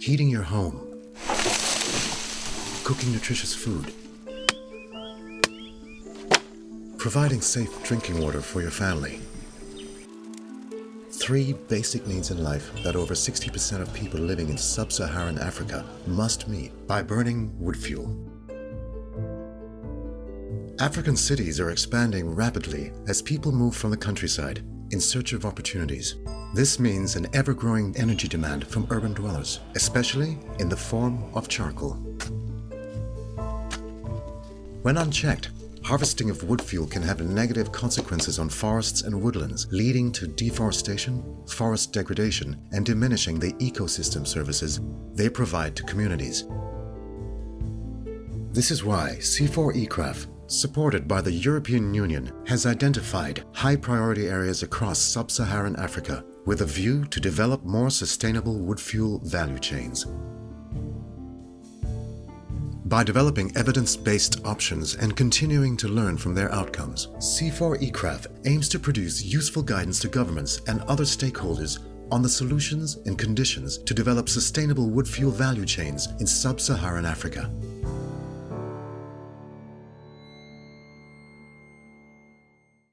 heating your home, cooking nutritious food, providing safe drinking water for your family. Three basic needs in life that over 60% of people living in sub-Saharan Africa must meet by burning wood fuel. African cities are expanding rapidly as people move from the countryside in search of opportunities. This means an ever-growing energy demand from urban dwellers, especially in the form of charcoal. When unchecked, harvesting of wood fuel can have negative consequences on forests and woodlands, leading to deforestation, forest degradation, and diminishing the ecosystem services they provide to communities. This is why CIFOR-ICRAF, supported by the European Union, has identified high-priority areas across sub-Saharan Africa with a view to develop more sustainable wood fuel value chains. By developing evidence-based options and continuing to learn from their outcomes, CIFOR-ICRAF aims to produce useful guidance to governments and other stakeholders on the solutions and conditions to develop sustainable wood fuel value chains in sub-Saharan Africa.